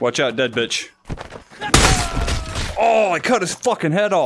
Watch out, dead bitch. Oh, I cut his fucking head off.